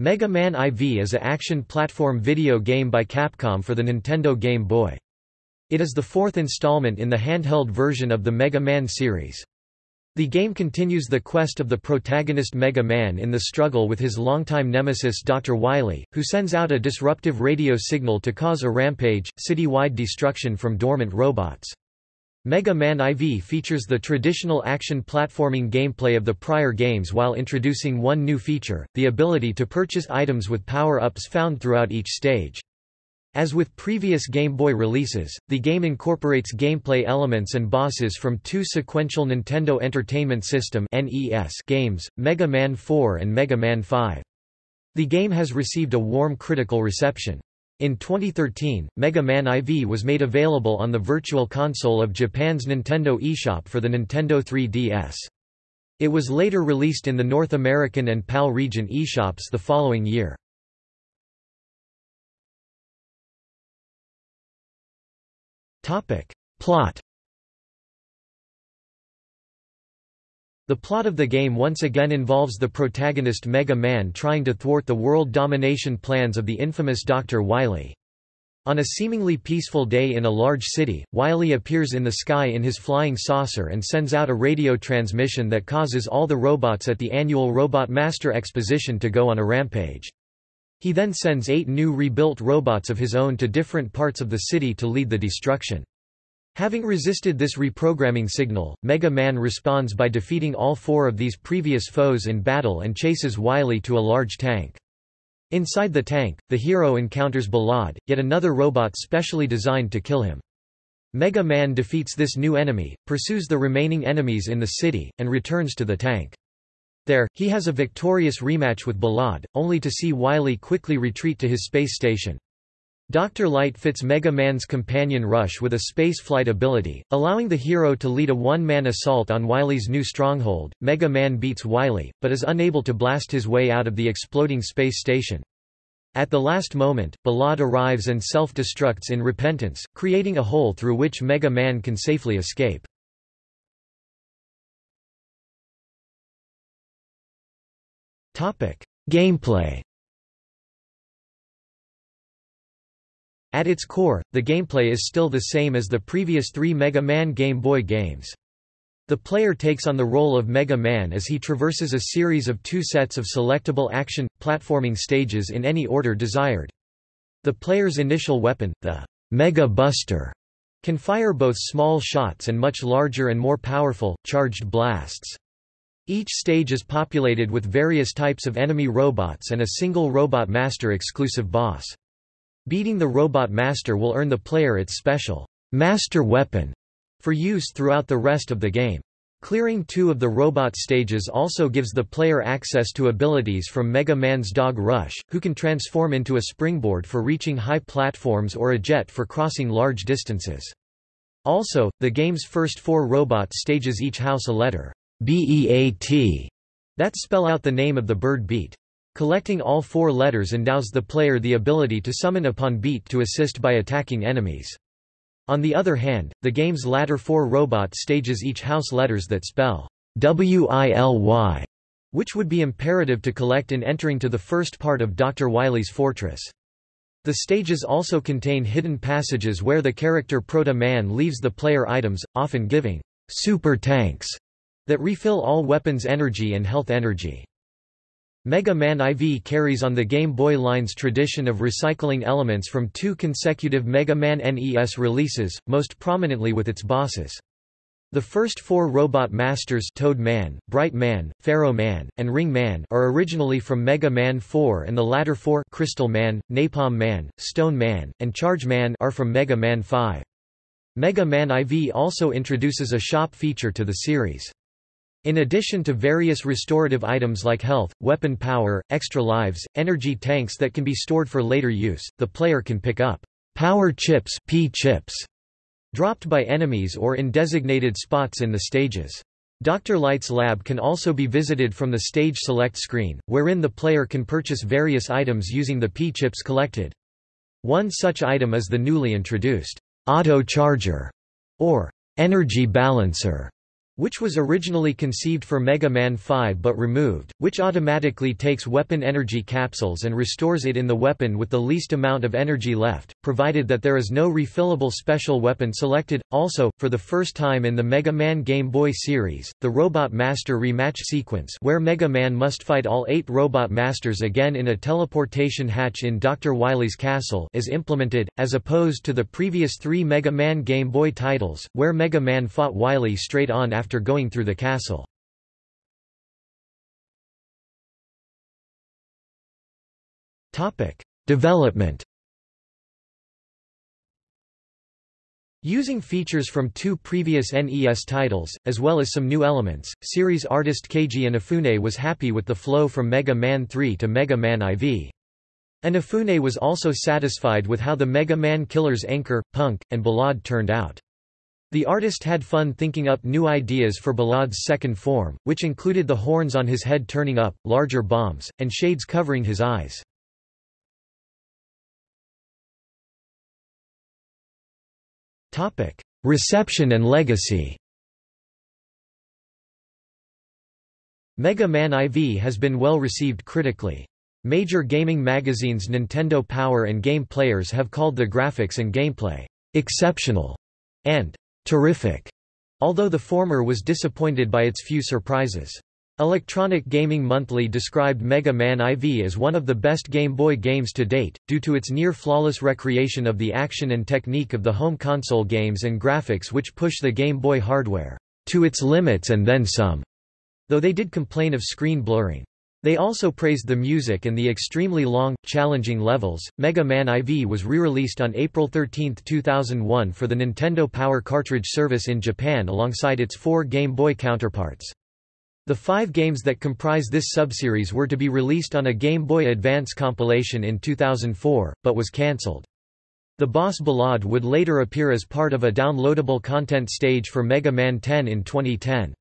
Mega Man IV is a action platform video game by Capcom for the Nintendo Game Boy. It is the fourth installment in the handheld version of the Mega Man series. The game continues the quest of the protagonist Mega Man in the struggle with his longtime nemesis Dr. Wily, who sends out a disruptive radio signal to cause a rampage, city-wide destruction from dormant robots. Mega Man IV features the traditional action platforming gameplay of the prior games while introducing one new feature, the ability to purchase items with power-ups found throughout each stage. As with previous Game Boy releases, the game incorporates gameplay elements and bosses from two sequential Nintendo Entertainment System games, Mega Man 4 and Mega Man 5. The game has received a warm critical reception. In 2013, Mega Man IV was made available on the Virtual Console of Japan's Nintendo eShop for the Nintendo 3DS. It was later released in the North American and PAL region eShops the following year. Plot The plot of the game once again involves the protagonist Mega Man trying to thwart the world domination plans of the infamous Dr. Wily. On a seemingly peaceful day in a large city, Wily appears in the sky in his flying saucer and sends out a radio transmission that causes all the robots at the annual Robot Master Exposition to go on a rampage. He then sends eight new rebuilt robots of his own to different parts of the city to lead the destruction. Having resisted this reprogramming signal, Mega Man responds by defeating all four of these previous foes in battle and chases Wily to a large tank. Inside the tank, the hero encounters Ballade, yet another robot specially designed to kill him. Mega Man defeats this new enemy, pursues the remaining enemies in the city, and returns to the tank. There, he has a victorious rematch with Ballade, only to see Wily quickly retreat to his space station. Dr. Light fits Mega Man's companion Rush with a spaceflight ability, allowing the hero to lead a one-man assault on Wily's new stronghold. Mega Man beats Wily, but is unable to blast his way out of the exploding space station. At the last moment, Ballade arrives and self-destructs in repentance, creating a hole through which Mega Man can safely escape. Gameplay At its core, the gameplay is still the same as the previous three Mega Man Game Boy games. The player takes on the role of Mega Man as he traverses a series of two sets of selectable action, platforming stages in any order desired. The player's initial weapon, the Mega Buster, can fire both small shots and much larger and more powerful, charged blasts. Each stage is populated with various types of enemy robots and a single Robot Master exclusive boss. Beating the Robot Master will earn the player its special Master Weapon for use throughout the rest of the game. Clearing two of the robot stages also gives the player access to abilities from Mega Man's Dog Rush, who can transform into a springboard for reaching high platforms or a jet for crossing large distances. Also, the game's first four robot stages each house a letter B-E-A-T that spell out the name of the bird beat. Collecting all four letters endows the player the ability to summon upon beat to assist by attacking enemies. On the other hand, the game's latter four robot stages each house letters that spell W-I-L-Y, which would be imperative to collect in entering to the first part of Dr. Wily's fortress. The stages also contain hidden passages where the character Proto Man leaves the player items, often giving super tanks that refill all weapons energy and health energy. Mega Man IV carries on the Game Boy line's tradition of recycling elements from two consecutive Mega Man NES releases, most prominently with its bosses. The first four Robot Masters Toad Man, Bright Man, Pharaoh Man, and Ring Man are originally from Mega Man 4 and the latter four Crystal Man, Napalm Man, Stone Man, and Charge Man are from Mega Man 5. Mega Man IV also introduces a shop feature to the series. In addition to various restorative items like health, weapon power, extra lives, energy tanks that can be stored for later use, the player can pick up power chips, P chips dropped by enemies or in designated spots in the stages. Dr. Light's lab can also be visited from the stage select screen, wherein the player can purchase various items using the P-chips collected. One such item is the newly introduced auto charger or energy balancer which was originally conceived for Mega Man 5 but removed, which automatically takes weapon energy capsules and restores it in the weapon with the least amount of energy left, provided that there is no refillable special weapon selected. Also, for the first time in the Mega Man Game Boy series, the Robot Master rematch sequence where Mega Man must fight all eight Robot Masters again in a teleportation hatch in Dr. Wily's castle is implemented, as opposed to the previous three Mega Man Game Boy titles, where Mega Man fought Wily straight on after going through the castle. Development Using features from two previous NES titles, as well as some new elements, series artist Keiji Inafune was happy with the flow from Mega Man 3 to Mega Man IV. Inafune was also satisfied with how the Mega Man Killers Enker, Punk, and Ballade turned out. The artist had fun thinking up new ideas for Ballade's second form, which included the horns on his head turning up, larger bombs, and shades covering his eyes. Reception and legacy Mega Man IV has been well received critically. Major gaming magazines Nintendo Power and Game Players have called the graphics and gameplay exceptional and terrific, although the former was disappointed by its few surprises. Electronic Gaming Monthly described Mega Man IV as one of the best Game Boy games to date, due to its near-flawless recreation of the action and technique of the home console games and graphics which push the Game Boy hardware to its limits and then some, though they did complain of screen blurring. They also praised the music and the extremely long, challenging levels. Mega Man IV was re-released on April 13, 2001 for the Nintendo Power cartridge service in Japan alongside its four Game Boy counterparts. The five games that comprise this subseries were to be released on a Game Boy Advance compilation in 2004, but was cancelled. The boss Ballade would later appear as part of a downloadable content stage for Mega Man 10 in 2010.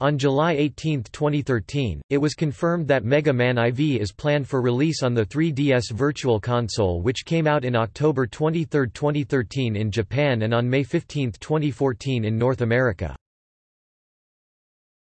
On July 18, 2013, it was confirmed that Mega Man IV is planned for release on the 3DS Virtual Console which came out in October 23, 2013 in Japan and on May 15, 2014 in North America.